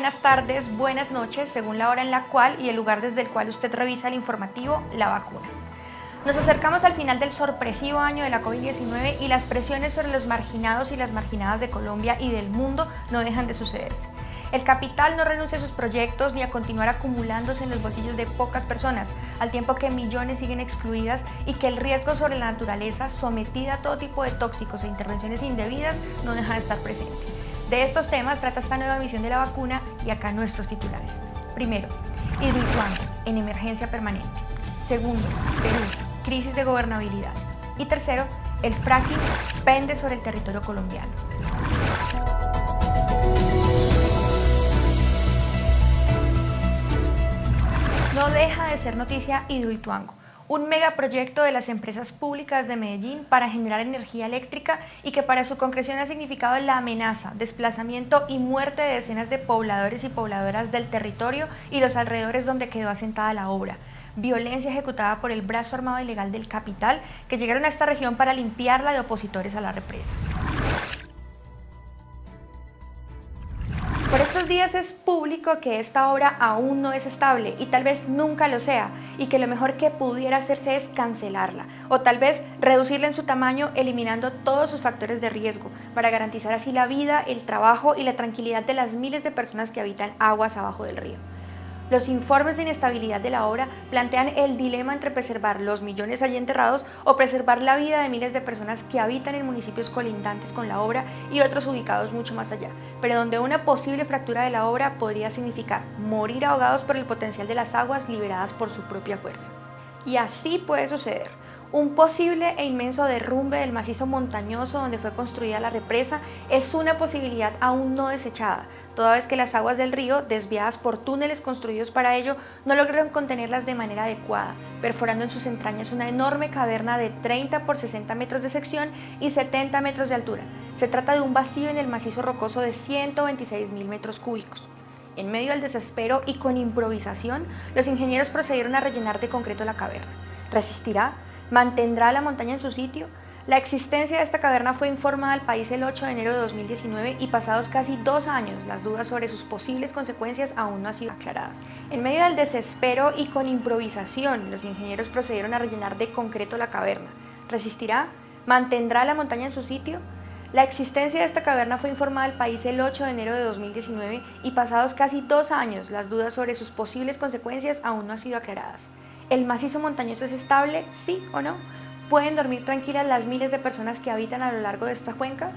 buenas tardes, buenas noches, según la hora en la cual y el lugar desde el cual usted revisa el informativo La Vacuna. Nos acercamos al final del sorpresivo año de la COVID-19 y las presiones sobre los marginados y las marginadas de Colombia y del mundo no dejan de sucederse. El capital no renuncia a sus proyectos ni a continuar acumulándose en los bolsillos de pocas personas, al tiempo que millones siguen excluidas y que el riesgo sobre la naturaleza, sometida a todo tipo de tóxicos e intervenciones indebidas, no deja de estar presente. De estos temas trata esta nueva misión de la vacuna y acá nuestros titulares. Primero, Hidroituango, en emergencia permanente. Segundo, Perú, crisis de gobernabilidad. Y tercero, el fracking pende sobre el territorio colombiano. No deja de ser noticia Hidroituango, un megaproyecto de las empresas públicas de Medellín para generar energía eléctrica y que para su concreción ha significado la amenaza, desplazamiento y muerte de decenas de pobladores y pobladoras del territorio y los alrededores donde quedó asentada la obra violencia ejecutada por el brazo armado ilegal del capital que llegaron a esta región para limpiarla de opositores a la represa. Días es público que esta obra aún no es estable y tal vez nunca lo sea y que lo mejor que pudiera hacerse es cancelarla o tal vez reducirla en su tamaño eliminando todos sus factores de riesgo para garantizar así la vida, el trabajo y la tranquilidad de las miles de personas que habitan aguas abajo del río. Los informes de inestabilidad de la obra plantean el dilema entre preservar los millones allí enterrados o preservar la vida de miles de personas que habitan en municipios colindantes con la obra y otros ubicados mucho más allá, pero donde una posible fractura de la obra podría significar morir ahogados por el potencial de las aguas liberadas por su propia fuerza. Y así puede suceder. Un posible e inmenso derrumbe del macizo montañoso donde fue construida la represa es una posibilidad aún no desechada, toda vez que las aguas del río, desviadas por túneles construidos para ello, no lograron contenerlas de manera adecuada, perforando en sus entrañas una enorme caverna de 30 por 60 metros de sección y 70 metros de altura. Se trata de un vacío en el macizo rocoso de 126 mil metros cúbicos. En medio del desespero y con improvisación, los ingenieros procedieron a rellenar de concreto la caverna. ¿Resistirá? ¿Mantendrá la montaña en su sitio? La existencia de esta caverna fue informada al país el 8 de enero de 2019 y pasados casi dos años, las dudas sobre sus posibles consecuencias aún no han sido aclaradas. En medio del desespero y con improvisación, los ingenieros procedieron a rellenar de concreto la caverna. ¿Resistirá? ¿Mantendrá la montaña en su sitio? La existencia de esta caverna fue informada al país el 8 de enero de 2019 y pasados casi dos años, las dudas sobre sus posibles consecuencias aún no han sido aclaradas. ¿El macizo montañoso es estable? ¿Sí o no? ¿Pueden dormir tranquilas las miles de personas que habitan a lo largo de esta cuenca?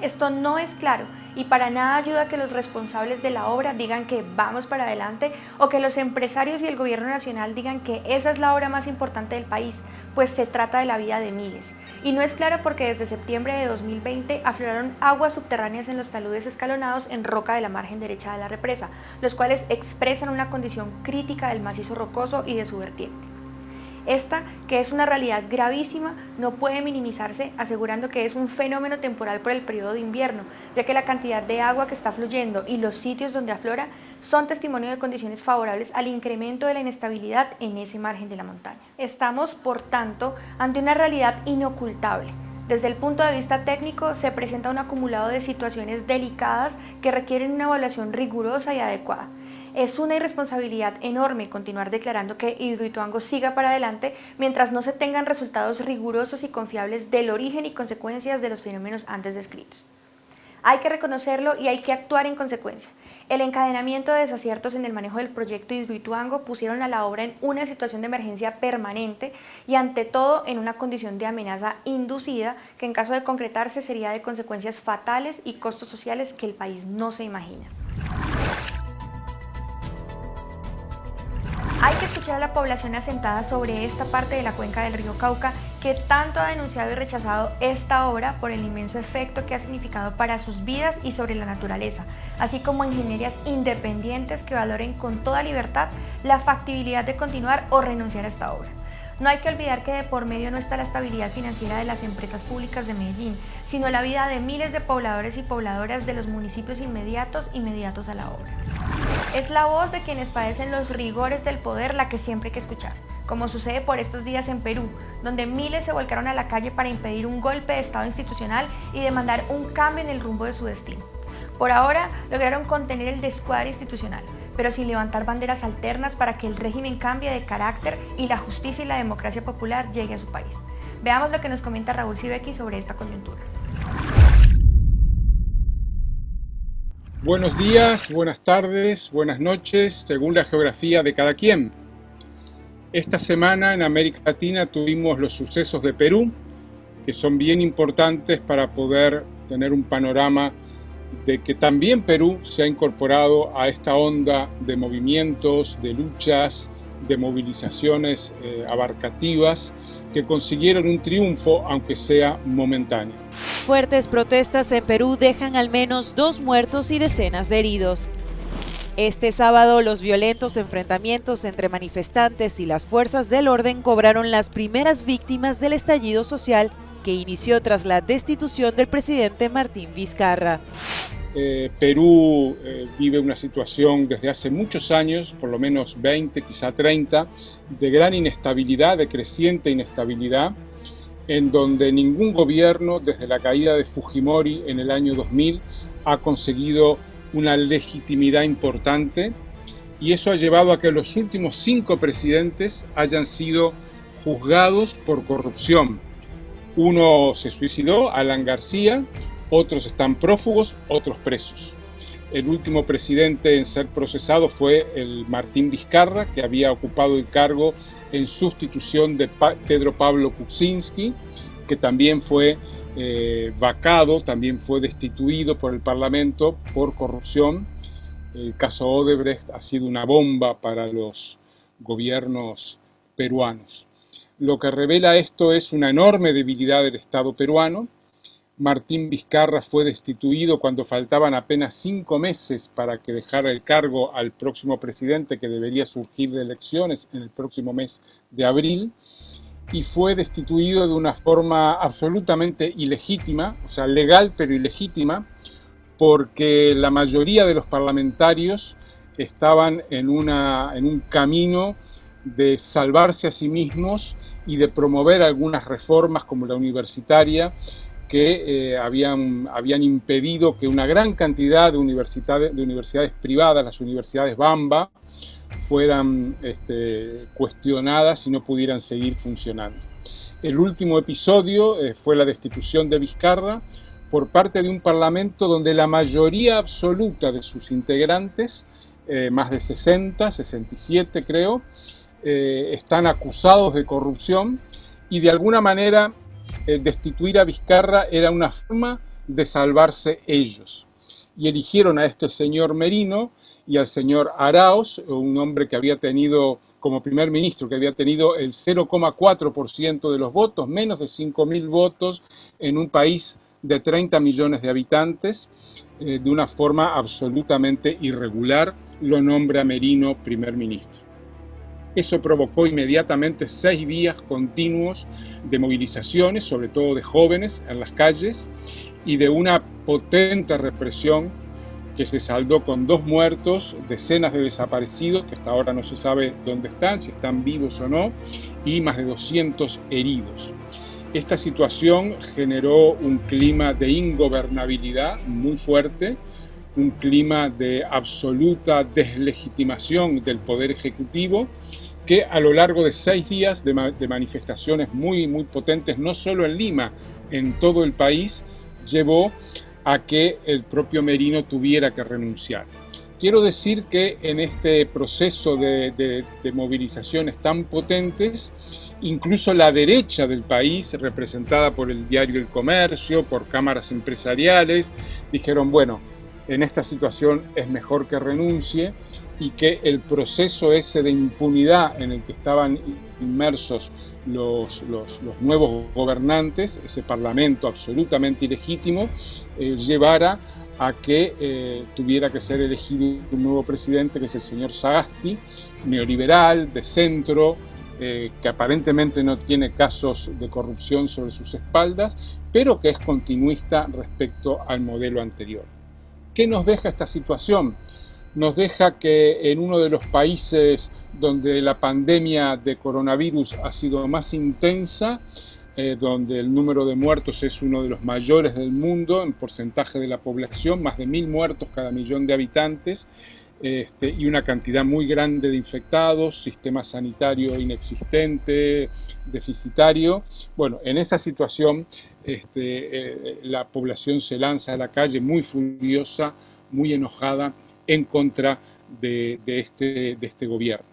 Esto no es claro y para nada ayuda a que los responsables de la obra digan que vamos para adelante o que los empresarios y el gobierno nacional digan que esa es la obra más importante del país, pues se trata de la vida de miles. Y no es claro porque desde septiembre de 2020 afloraron aguas subterráneas en los taludes escalonados en roca de la margen derecha de la represa, los cuales expresan una condición crítica del macizo rocoso y de su vertiente. Esta, que es una realidad gravísima, no puede minimizarse asegurando que es un fenómeno temporal por el periodo de invierno, ya que la cantidad de agua que está fluyendo y los sitios donde aflora son testimonio de condiciones favorables al incremento de la inestabilidad en ese margen de la montaña. Estamos, por tanto, ante una realidad inocultable. Desde el punto de vista técnico, se presenta un acumulado de situaciones delicadas que requieren una evaluación rigurosa y adecuada. Es una irresponsabilidad enorme continuar declarando que Hidroituango siga para adelante mientras no se tengan resultados rigurosos y confiables del origen y consecuencias de los fenómenos antes descritos. Hay que reconocerlo y hay que actuar en consecuencia. El encadenamiento de desaciertos en el manejo del proyecto Hidroituango pusieron a la obra en una situación de emergencia permanente y ante todo en una condición de amenaza inducida que en caso de concretarse sería de consecuencias fatales y costos sociales que el país no se imagina. A la población asentada sobre esta parte de la cuenca del río Cauca que tanto ha denunciado y rechazado esta obra por el inmenso efecto que ha significado para sus vidas y sobre la naturaleza, así como ingenierías independientes que valoren con toda libertad la factibilidad de continuar o renunciar a esta obra. No hay que olvidar que de por medio no está la estabilidad financiera de las empresas públicas de Medellín, sino la vida de miles de pobladores y pobladoras de los municipios inmediatos inmediatos a la obra. Es la voz de quienes padecen los rigores del poder la que siempre hay que escuchar, como sucede por estos días en Perú, donde miles se volcaron a la calle para impedir un golpe de Estado institucional y demandar un cambio en el rumbo de su destino. Por ahora lograron contener el descuadre institucional, pero sin levantar banderas alternas para que el régimen cambie de carácter y la justicia y la democracia popular llegue a su país. Veamos lo que nos comenta Raúl Sibeki sobre esta coyuntura. Buenos días, buenas tardes, buenas noches, según la geografía de cada quien. Esta semana en América Latina tuvimos los sucesos de Perú, que son bien importantes para poder tener un panorama de que también Perú se ha incorporado a esta onda de movimientos, de luchas, de movilizaciones eh, abarcativas que consiguieron un triunfo, aunque sea momentáneo. Fuertes protestas en Perú dejan al menos dos muertos y decenas de heridos. Este sábado, los violentos enfrentamientos entre manifestantes y las fuerzas del orden cobraron las primeras víctimas del estallido social que inició tras la destitución del presidente Martín Vizcarra. Eh, Perú eh, vive una situación desde hace muchos años, por lo menos 20, quizá 30, de gran inestabilidad, de creciente inestabilidad, en donde ningún gobierno, desde la caída de Fujimori en el año 2000, ha conseguido una legitimidad importante y eso ha llevado a que los últimos cinco presidentes hayan sido juzgados por corrupción, uno se suicidó, Alan García, otros están prófugos, otros presos. El último presidente en ser procesado fue el Martín Vizcarra, que había ocupado el cargo en sustitución de Pedro Pablo Kuczynski, que también fue eh, vacado, también fue destituido por el Parlamento por corrupción. El caso Odebrecht ha sido una bomba para los gobiernos peruanos. Lo que revela esto es una enorme debilidad del Estado peruano. Martín Vizcarra fue destituido cuando faltaban apenas cinco meses para que dejara el cargo al próximo presidente que debería surgir de elecciones en el próximo mes de abril y fue destituido de una forma absolutamente ilegítima, o sea, legal pero ilegítima, porque la mayoría de los parlamentarios estaban en, una, en un camino de salvarse a sí mismos y de promover algunas reformas como la universitaria que eh, habían, habían impedido que una gran cantidad de universidades, de universidades privadas, las universidades Bamba, fueran este, cuestionadas y no pudieran seguir funcionando. El último episodio eh, fue la destitución de Vizcarra por parte de un parlamento donde la mayoría absoluta de sus integrantes, eh, más de 60, 67 creo, están acusados de corrupción y de alguna manera eh, destituir a Vizcarra era una forma de salvarse ellos. Y eligieron a este señor Merino y al señor Arauz, un hombre que había tenido como primer ministro, que había tenido el 0,4% de los votos, menos de 5.000 votos en un país de 30 millones de habitantes, eh, de una forma absolutamente irregular, lo nombra Merino primer ministro. Eso provocó inmediatamente seis días continuos de movilizaciones, sobre todo de jóvenes en las calles, y de una potente represión que se saldó con dos muertos, decenas de desaparecidos, que hasta ahora no se sabe dónde están, si están vivos o no, y más de 200 heridos. Esta situación generó un clima de ingobernabilidad muy fuerte, un clima de absoluta deslegitimación del Poder Ejecutivo que a lo largo de seis días de, manifestaciones muy, muy potentes, no solo en Lima, en todo el país, llevó a que el propio Merino tuviera que renunciar. Quiero decir que en este proceso de, de, movilizaciones tan potentes, incluso la derecha del país, representada por el diario El Comercio, por cámaras empresariales, dijeron, bueno, en esta situación es mejor que renuncie y que el proceso ese de impunidad en el que estaban inmersos los, nuevos gobernantes, ese parlamento absolutamente ilegítimo, eh, llevara a que eh, tuviera que ser elegido un nuevo presidente, que es el señor Sagasti, neoliberal, de centro, eh, que aparentemente no tiene casos de corrupción sobre sus espaldas, pero que es continuista respecto al modelo anterior. ¿Qué nos deja esta situación? Nos deja que en uno de los países donde la pandemia de coronavirus ha sido más intensa, eh, donde el número de muertos es uno de los mayores del mundo en porcentaje de la población, más de mil muertos cada millón de habitantes, este, y una cantidad muy grande de infectados, sistema sanitario inexistente, deficitario. Bueno, en esa situación este, eh, la población se lanza a la calle muy furiosa, muy enojada en contra de, este, de este gobierno.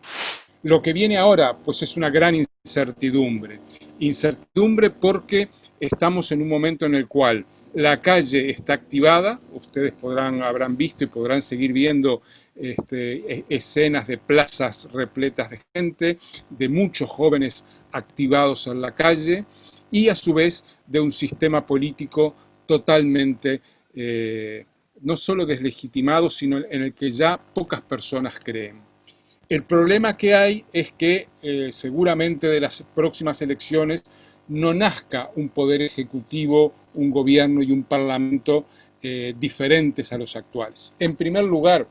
Lo que viene ahora pues es una gran incertidumbre. Incertidumbre porque estamos en un momento en el cual la calle está activada, ustedes podrán, habrán visto y podrán seguir viendo este, e, escenas de plazas repletas de gente, de muchos jóvenes activados en la calle y a su vez de un sistema político totalmente eh, no solo deslegitimado, sino en el que ya pocas personas creen. El problema que hay es que eh, seguramente de las próximas elecciones no nazca un poder ejecutivo, un gobierno y un parlamento eh, diferentes a los actuales. En primer lugar,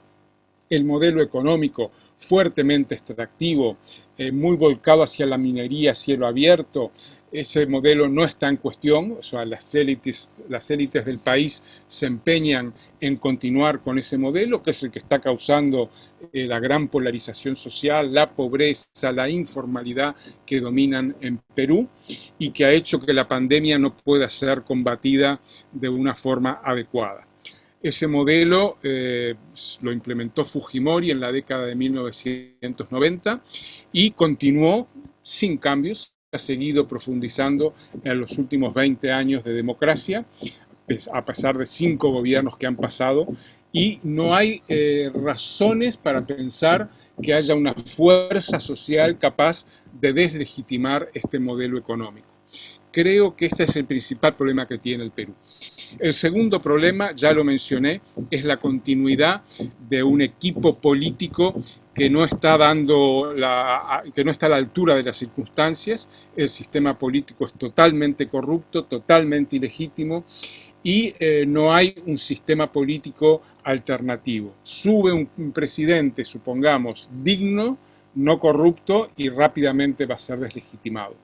el modelo económico fuertemente extractivo, eh, muy volcado hacia la minería cielo abierto, ese modelo no está en cuestión, o sea, las élites, las élites del país se empeñan en continuar con ese modelo, que es el que está causando eh, la gran polarización social, la pobreza, la informalidad que dominan en Perú y que ha hecho que la pandemia no pueda ser combatida de una forma adecuada. Ese modelo eh, lo implementó Fujimori en la década de 1990 y continuó sin cambios, ha seguido profundizando en los últimos 20 años de democracia, pues, a pesar de cinco gobiernos que han pasado, y no hay eh, razones para pensar que haya una fuerza social capaz de deslegitimar este modelo económico. Creo que este es el principal problema que tiene el Perú. El segundo problema, ya lo mencioné, es la continuidad de un equipo político que no está dando la, que no está a la altura de las circunstancias. El sistema político es totalmente corrupto, totalmente ilegítimo y eh, no hay un sistema político alternativo. Sube un, presidente, supongamos, digno, no corrupto y rápidamente va a ser deslegitimado.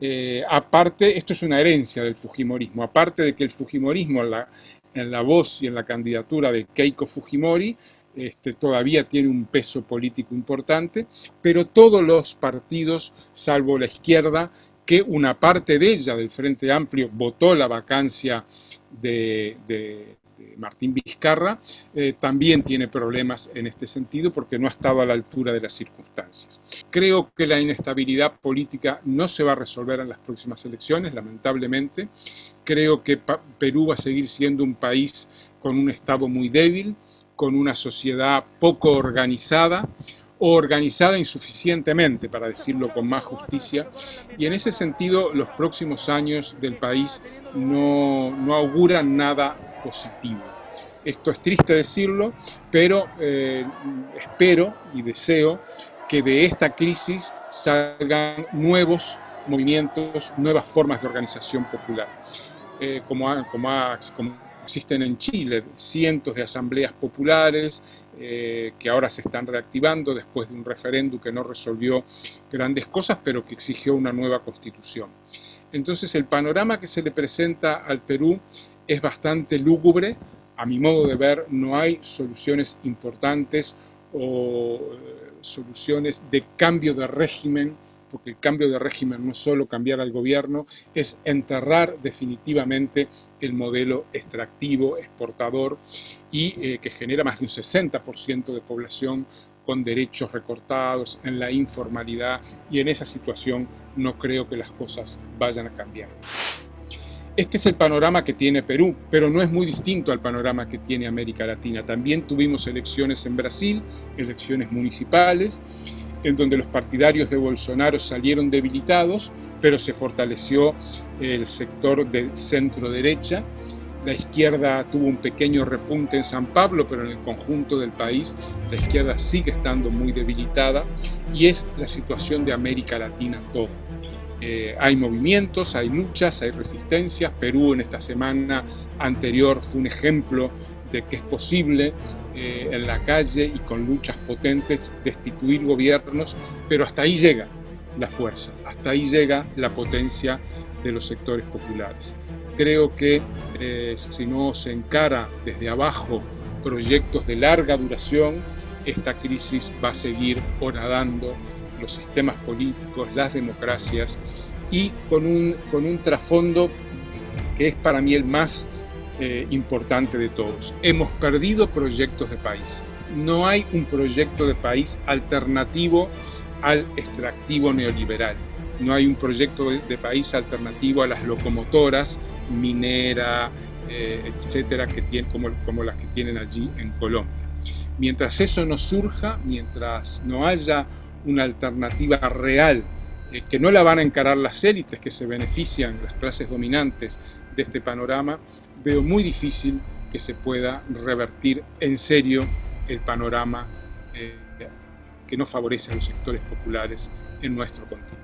Eh, aparte, esto es una herencia del Fujimorismo, aparte de que el Fujimorismo en la, en la voz y en la candidatura de Keiko Fujimori este, todavía tiene un peso político importante, pero todos los partidos, salvo la izquierda, que una parte de ella, del Frente Amplio, votó la vacancia de, Martín Vizcarra, eh, también tiene problemas en este sentido porque no ha estado a la altura de las circunstancias. Creo que la inestabilidad política no se va a resolver en las próximas elecciones, lamentablemente. Creo que Perú va a seguir siendo un país con un Estado muy débil, con una sociedad poco organizada o organizada insuficientemente, para decirlo con más justicia, y en ese sentido los próximos años del país no, no auguran nada positivo. Esto es triste decirlo, pero eh, espero y deseo que de esta crisis salgan nuevos movimientos, nuevas formas de organización popular. Eh, como, como, como Existen en Chile cientos de asambleas populares eh, que ahora se están reactivando después de un referéndum que no resolvió grandes cosas, pero que exigió una nueva constitución. Entonces el panorama que se le presenta al Perú es bastante lúgubre. A mi modo de ver, no hay soluciones importantes o eh, soluciones de cambio de régimen porque el cambio de régimen no es solo cambiar al gobierno, es enterrar definitivamente el modelo extractivo, exportador y eh, que genera más de un 60% de población con derechos recortados, en la informalidad y en esa situación no creo que las cosas vayan a cambiar. Este es el panorama que tiene Perú, pero no es muy distinto al panorama que tiene América Latina. También tuvimos elecciones en Brasil, elecciones municipales, en donde los partidarios de Bolsonaro salieron debilitados, pero se fortaleció el sector de centro-derecha. La izquierda tuvo un pequeño repunte en San Pablo, pero en el conjunto del país la izquierda sigue estando muy debilitada y es la situación de América Latina todo. Eh, hay movimientos, hay luchas, hay resistencias. Perú en esta semana anterior fue un ejemplo de que es posible eh, en la calle y con luchas potentes destituir gobiernos, pero hasta ahí llega. la fuerza. Hasta ahí llega la potencia de los sectores populares. Creo que eh, si no se encara desde abajo proyectos de larga duración, esta crisis va a seguir horadando los sistemas políticos, las democracias y con un, con un trasfondo que es para mí el más eh, importante de todos. Hemos perdido proyectos de país. No hay un proyecto de país alternativo al extractivo neoliberal. No hay un proyecto de, país alternativo a las locomotoras minera, eh, etcétera, que tienen, como, como las que tienen allí en Colombia. Mientras eso no surja, mientras no haya una alternativa real, eh, que no la van a encarar las élites que se benefician, las clases dominantes este panorama, veo muy difícil que se pueda revertir en serio el panorama eh, que no favorece a los sectores populares en nuestro continente.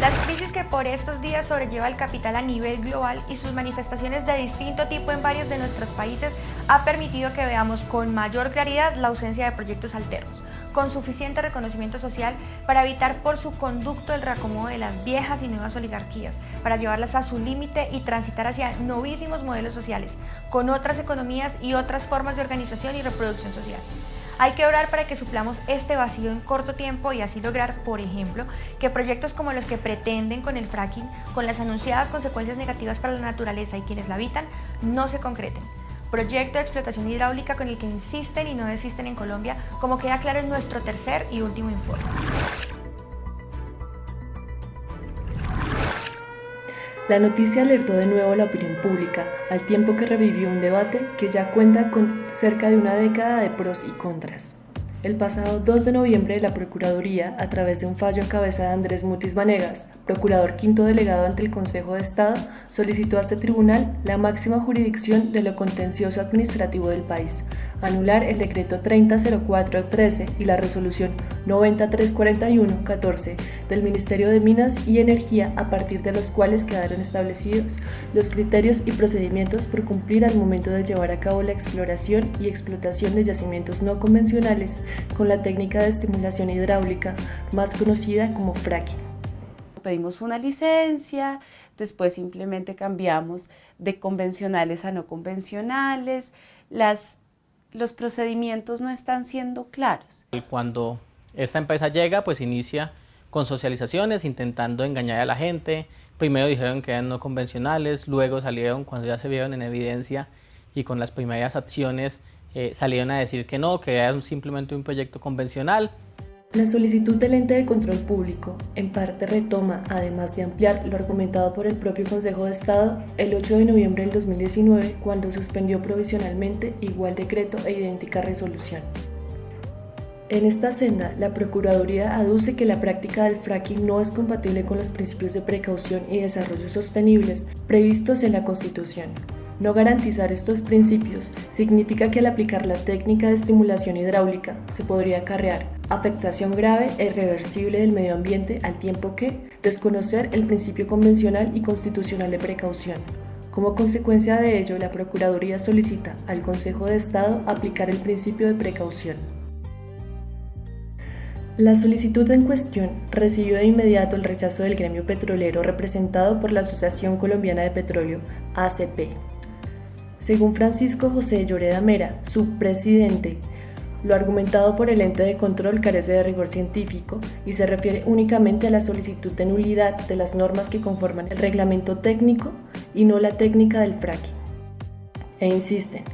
Las crisis que por estos días sobrelleva el capital a nivel global y sus manifestaciones de distinto tipo en varios de nuestros países ha permitido que veamos con mayor claridad la ausencia de proyectos alternos, con suficiente reconocimiento social para evitar por su conducto el reacomodo de las viejas y nuevas oligarquías, para llevarlas a su límite y transitar hacia novísimos modelos sociales, con otras economías y otras formas de organización y reproducción social. Hay que orar para que suplamos este vacío en corto tiempo y así lograr, por ejemplo, que proyectos como los que pretenden con el fracking, con las anunciadas consecuencias negativas para la naturaleza y quienes la habitan, no se concreten. Proyecto de explotación hidráulica con el que insisten y no desisten en Colombia, como queda claro en nuestro tercer y último informe. La noticia alertó de nuevo a la opinión pública, al tiempo que revivió un debate que ya cuenta con cerca de una década de pros y contras. El pasado 2 de noviembre, la Procuraduría, a través de un fallo en cabeza de Andrés Mutis Vanegas, procurador quinto delegado ante el Consejo de Estado, solicitó a este tribunal la máxima jurisdicción de lo contencioso administrativo del país, anular el decreto 300413 y la resolución 90341-14 del Ministerio de Minas y Energía a partir de los cuales quedaron establecidos los criterios y procedimientos por cumplir al momento de llevar a cabo la exploración y explotación de yacimientos no convencionales con la técnica de estimulación hidráulica más conocida como fracking. Pedimos una licencia, después simplemente cambiamos de convencionales a no convencionales, las los procedimientos no están siendo claros. Cuando esta empresa llega, pues inicia con socializaciones, intentando engañar a la gente. Primero dijeron que eran no convencionales, luego salieron, cuando ya se vieron en evidencia y con las primeras acciones, eh, salieron a decir que no, que era simplemente un proyecto convencional. La solicitud del ente de control público en parte retoma, además de ampliar lo argumentado por el propio Consejo de Estado, el 8 de noviembre del 2019 cuando suspendió provisionalmente igual decreto e idéntica resolución. En esta senda, la Procuraduría aduce que la práctica del fracking no es compatible con los principios de precaución y desarrollo sostenibles previstos en la Constitución, no garantizar estos principios significa que al aplicar la técnica de estimulación hidráulica se podría acarrear afectación grave e irreversible del medio ambiente al tiempo que desconocer el principio convencional y constitucional de precaución. Como consecuencia de ello, la Procuraduría solicita al Consejo de Estado aplicar el principio de precaución. La solicitud en cuestión recibió de inmediato el rechazo del gremio petrolero representado por la Asociación Colombiana de Petróleo, ACP, según Francisco José Lloreda Mera, su presidente, lo argumentado por el ente de control carece de rigor científico y se refiere únicamente a la solicitud de nulidad de las normas que conforman el reglamento técnico y no la técnica del fracking. E insisten,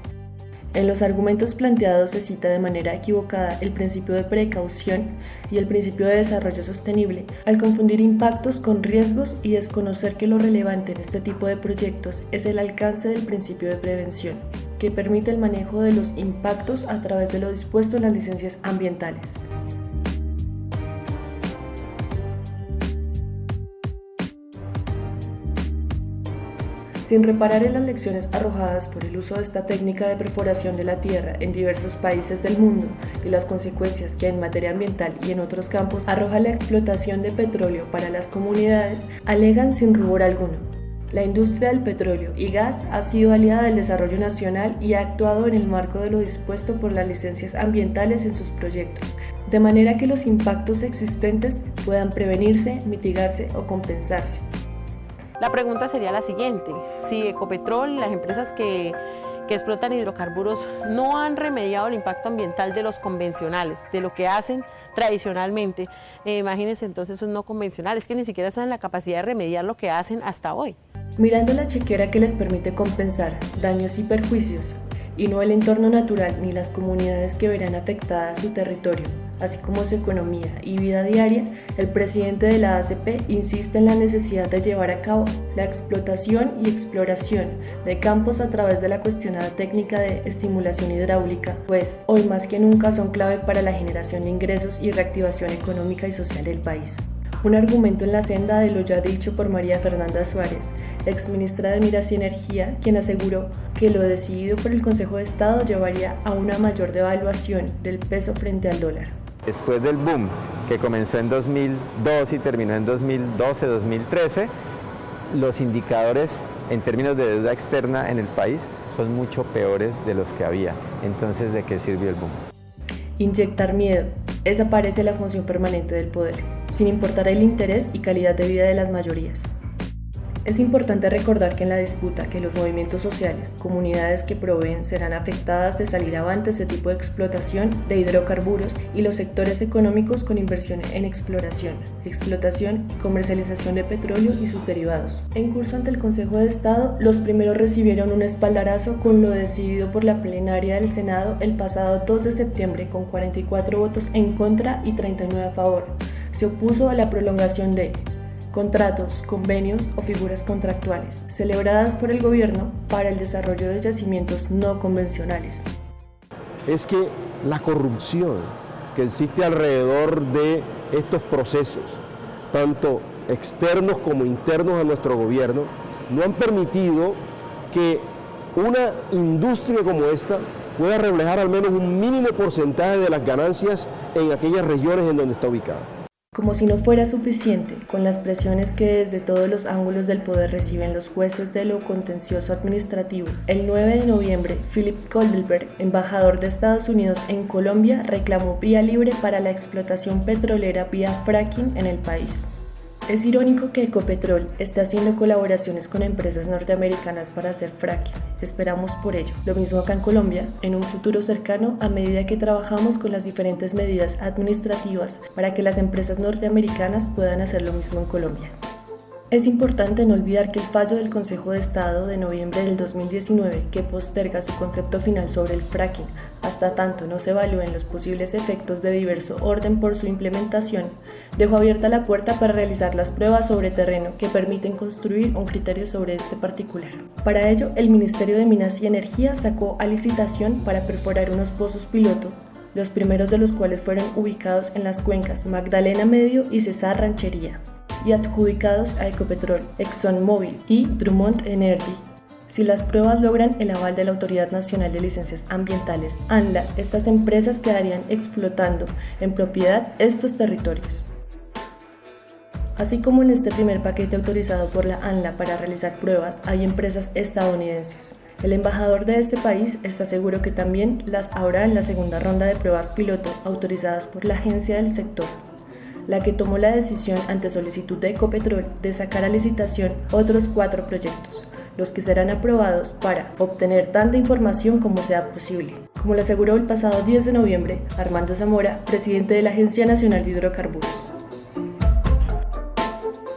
en los argumentos planteados se cita de manera equivocada el principio de precaución y el principio de desarrollo sostenible, al confundir impactos con riesgos y desconocer que lo relevante en este tipo de proyectos es el alcance del principio de prevención, que permite el manejo de los impactos a través de lo dispuesto en las licencias ambientales. sin reparar en las lecciones arrojadas por el uso de esta técnica de perforación de la tierra en diversos países del mundo y las consecuencias que en materia ambiental y en otros campos arroja la explotación de petróleo para las comunidades, alegan sin rubor alguno. La industria del petróleo y gas ha sido aliada del desarrollo nacional y ha actuado en el marco de lo dispuesto por las licencias ambientales en sus proyectos, de manera que los impactos existentes puedan prevenirse, mitigarse o compensarse. La pregunta sería la siguiente, si Ecopetrol, las empresas que, explotan hidrocarburos, no han remediado el impacto ambiental de los convencionales, de lo que hacen tradicionalmente, eh, imagínense entonces esos no convencionales que ni siquiera están en la capacidad de remediar lo que hacen hasta hoy. Mirando la chequera que les permite compensar daños y perjuicios, y no el entorno natural ni las comunidades que verán afectada su territorio, así como su economía y vida diaria, el presidente de la ACP insiste en la necesidad de llevar a cabo la explotación y exploración de campos a través de la cuestionada técnica de estimulación hidráulica, pues hoy más que nunca son clave para la generación de ingresos y reactivación económica y social del país. Un argumento en la senda de lo ya dicho por María Fernanda Suárez, exministra de Miras y Energía, quien aseguró que lo decidido por el Consejo de Estado llevaría a una mayor devaluación del peso frente al dólar. Después del boom que comenzó en 2002 y terminó en 2012-2013, los indicadores en términos de deuda externa en el país son mucho peores de los que había. Entonces, ¿de qué sirvió el boom? Inyectar miedo. Esa parece la función permanente del poder sin importar el interés y calidad de vida de las mayorías. Es importante recordar que en la disputa que los movimientos sociales, comunidades que proveen serán afectadas de salir avante este tipo de explotación de hidrocarburos y los sectores económicos con inversión en exploración, explotación y comercialización de petróleo y sus derivados. En curso ante el Consejo de Estado, los primeros recibieron un espaldarazo con lo decidido por la plenaria del Senado el pasado 2 de septiembre con 44 votos en contra y 39 a favor. Se opuso a la prolongación de contratos, convenios o figuras contractuales, celebradas por el gobierno para el desarrollo de yacimientos no convencionales. Es que la corrupción que existe alrededor de estos procesos, tanto externos como internos a nuestro gobierno, no han permitido que una industria como esta pueda reflejar al menos un mínimo porcentaje de las ganancias en aquellas regiones en donde está ubicada. Como si no fuera suficiente, con las presiones que desde todos los ángulos del poder reciben los jueces de lo contencioso administrativo, el 9 de noviembre, Philip Goldenberg, embajador de Estados Unidos en Colombia, reclamó vía libre para la explotación petrolera vía fracking en el país. Es irónico que Ecopetrol esté haciendo colaboraciones con empresas norteamericanas para hacer fracking. Esperamos por ello. Lo mismo acá en Colombia, en un futuro cercano, a medida que trabajamos con las diferentes medidas administrativas para que las empresas norteamericanas puedan hacer lo mismo en Colombia. Es importante no olvidar que el fallo del Consejo de Estado de noviembre del 2019, que posterga su concepto final sobre el fracking hasta tanto no se evalúen los posibles efectos de diverso orden por su implementación, dejó abierta la puerta para realizar las pruebas sobre terreno que permiten construir un criterio sobre este particular. Para ello, el Ministerio de Minas y Energía sacó a licitación para perforar unos pozos piloto los primeros de los cuales fueron ubicados en las cuencas Magdalena Medio y Cesar Ranchería y adjudicados a Ecopetrol, ExxonMobil y Drummond Energy. Si las pruebas logran el aval de la Autoridad Nacional de Licencias Ambientales, ANLA, estas empresas quedarían explotando en propiedad estos territorios. Así como en este primer paquete autorizado por la ANLA para realizar pruebas, hay empresas estadounidenses. El embajador de este país está seguro que también las habrá en la segunda ronda de pruebas piloto autorizadas por la agencia del sector la que tomó la decisión ante solicitud de Ecopetrol de sacar a licitación otros cuatro proyectos, los que serán aprobados para obtener tanta información como sea posible. Como lo aseguró el pasado 10 de noviembre Armando Zamora, presidente de la Agencia Nacional de Hidrocarburos.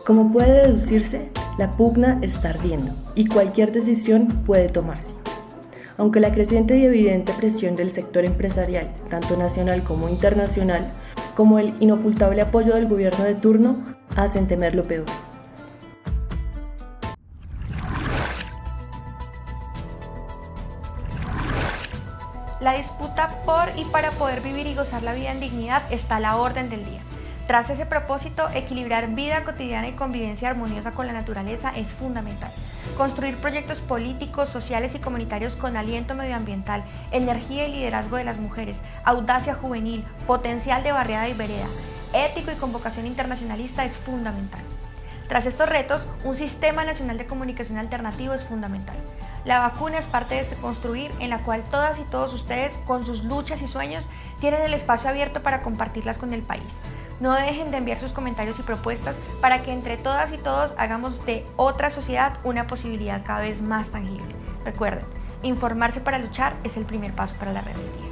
Como puede deducirse, la pugna está ardiendo y cualquier decisión puede tomarse. Aunque la creciente y evidente presión del sector empresarial, tanto nacional como internacional, como el inocultable apoyo del gobierno de turno hacen temer lo peor. La disputa por y para poder vivir y gozar la vida en dignidad está a la orden del día. Tras ese propósito, equilibrar vida cotidiana y convivencia armoniosa con la naturaleza es fundamental. Construir proyectos políticos, sociales y comunitarios con aliento medioambiental, energía y liderazgo de las mujeres, audacia juvenil, potencial de barriada y vereda, ético y convocación internacionalista es fundamental. Tras estos retos, un sistema nacional de comunicación alternativo es fundamental. La vacuna es parte de este construir en la cual todas y todos ustedes, con sus luchas y sueños, tienen el espacio abierto para compartirlas con el país. No dejen de enviar sus comentarios y propuestas para que entre todas y todos hagamos de otra sociedad una posibilidad cada vez más tangible. Recuerden, informarse para luchar es el primer paso para la rebeldía.